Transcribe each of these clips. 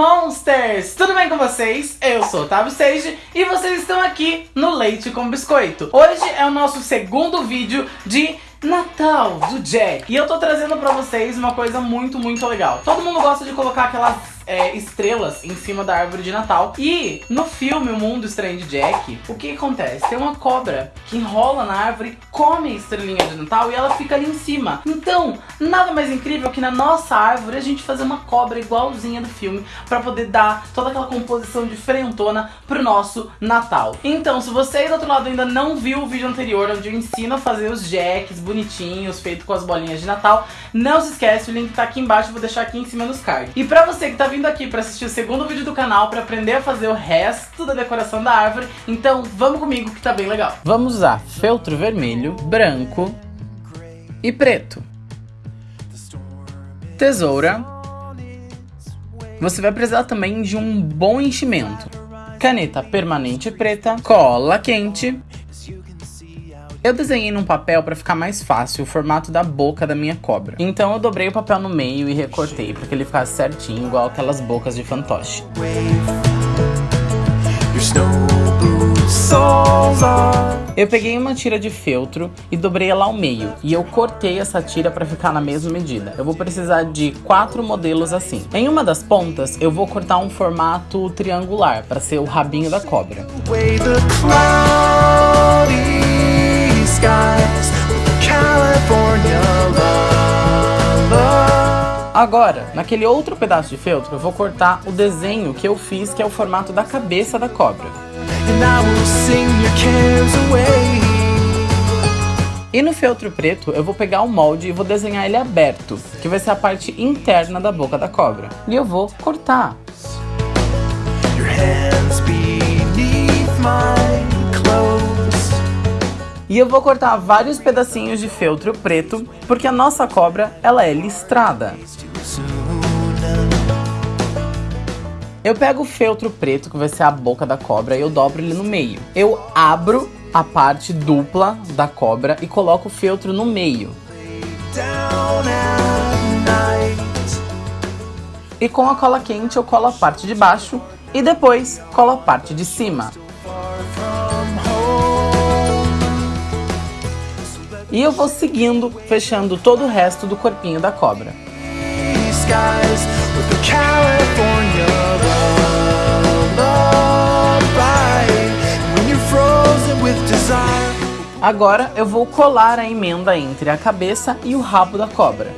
Leiters! Tudo bem com vocês? Eu sou o Otávio Sage e vocês estão aqui no Leite com Biscoito. Hoje é o nosso segundo vídeo de Natal do Jack. E eu tô trazendo pra vocês uma coisa muito, muito legal. Todo mundo gosta de colocar aquelas é, estrelas em cima da árvore de Natal. E no filme O Mundo Estranho de Jack, o que acontece? Tem uma cobra que enrola na árvore, come a estrelinha de Natal e ela fica ali em cima. Então, nada mais incrível que na nossa árvore a gente fazer uma cobra igualzinha do filme pra poder dar toda aquela composição diferentona pro nosso Natal. Então, se você aí do outro lado ainda não viu o vídeo anterior, onde eu ensino a fazer os jacks bonitinhos, feito com as bolinhas de Natal, não se esquece, o link tá aqui embaixo, vou deixar aqui em cima nos cards. E pra você que tá vindo aqui pra assistir o segundo vídeo do canal, pra aprender a fazer o resto da decoração da árvore, então vamos comigo que tá bem legal. Vamos usar feltro vermelho, branco e preto. Tesoura. Você vai precisar também de um bom enchimento. Caneta permanente preta, cola quente eu desenhei num papel para ficar mais fácil o formato da boca da minha cobra. Então eu dobrei o papel no meio e recortei para que ele ficasse certinho, igual aquelas bocas de fantoche. Eu peguei uma tira de feltro e dobrei ela ao meio, e eu cortei essa tira para ficar na mesma medida. Eu vou precisar de quatro modelos assim. Em uma das pontas, eu vou cortar um formato triangular, para ser o rabinho da cobra. Agora, naquele outro pedaço de feltro, eu vou cortar o desenho que eu fiz, que é o formato da cabeça da cobra. E no feltro preto, eu vou pegar o molde e vou desenhar ele aberto, que vai ser a parte interna da boca da cobra. E eu vou cortar. E eu vou cortar vários pedacinhos de feltro preto, porque a nossa cobra, ela é listrada. Eu pego o feltro preto, que vai ser a boca da cobra, e eu dobro ele no meio. Eu abro a parte dupla da cobra e coloco o feltro no meio. E com a cola quente eu colo a parte de baixo e depois colo a parte de cima. E eu vou seguindo, fechando todo o resto do corpinho da cobra. Agora eu vou colar a emenda entre a cabeça e o rabo da cobra.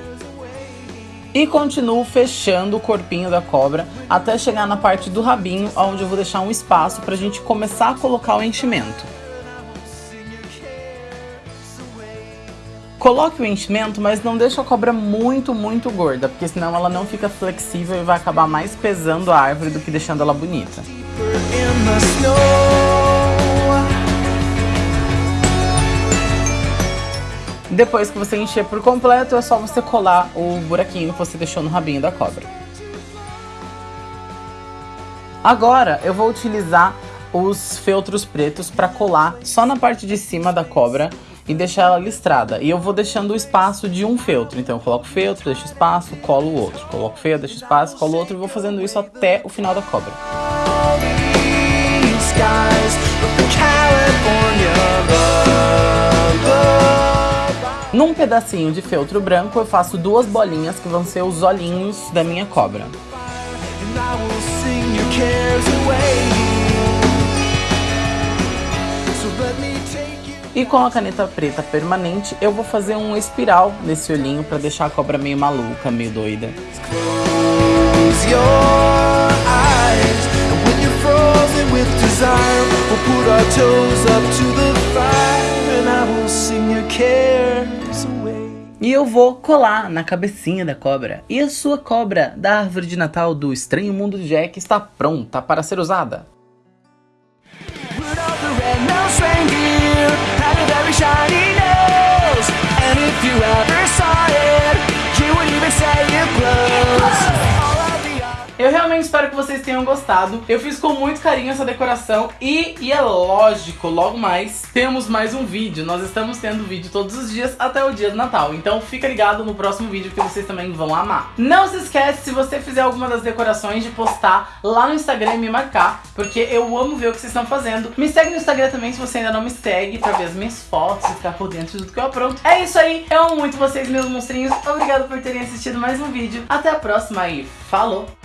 E continuo fechando o corpinho da cobra até chegar na parte do rabinho, onde eu vou deixar um espaço para a gente começar a colocar o enchimento. Coloque o enchimento, mas não deixe a cobra muito, muito gorda, porque senão ela não fica flexível e vai acabar mais pesando a árvore do que deixando ela bonita. Depois que você encher por completo, é só você colar o buraquinho que você deixou no rabinho da cobra. Agora eu vou utilizar os feltros pretos para colar só na parte de cima da cobra e deixar ela listrada. E eu vou deixando o espaço de um feltro. Então eu coloco o feltro, deixo espaço, colo o outro. Coloco o feltro, deixo espaço, colo o outro e vou fazendo isso até o final da cobra. Num pedacinho de feltro branco eu faço duas bolinhas que vão ser os olhinhos da minha cobra. E com a caneta preta permanente, eu vou fazer um espiral nesse olhinho para deixar a cobra meio maluca, meio doida. E eu vou colar na cabecinha da cobra. E a sua cobra da árvore de Natal do Estranho Mundo de Jack está pronta para ser usada. Eu realmente espero que vocês tenham gostado. Eu fiz com muito carinho essa decoração e, e é lógico, logo mais temos mais um vídeo. Nós estamos tendo vídeo todos os dias até o dia do Natal. Então fica ligado no próximo vídeo que vocês também vão amar. Não se esquece, se você fizer alguma das decorações, de postar lá no Instagram e me marcar, porque eu amo ver o que vocês estão fazendo. Me segue no Instagram também se você ainda não me segue, pra ver as minhas fotos e ficar por dentro de tudo que eu apronto. É isso aí, eu amo muito vocês, meus monstrinhos. Obrigado por terem assistido mais um vídeo. Até a próxima e falou!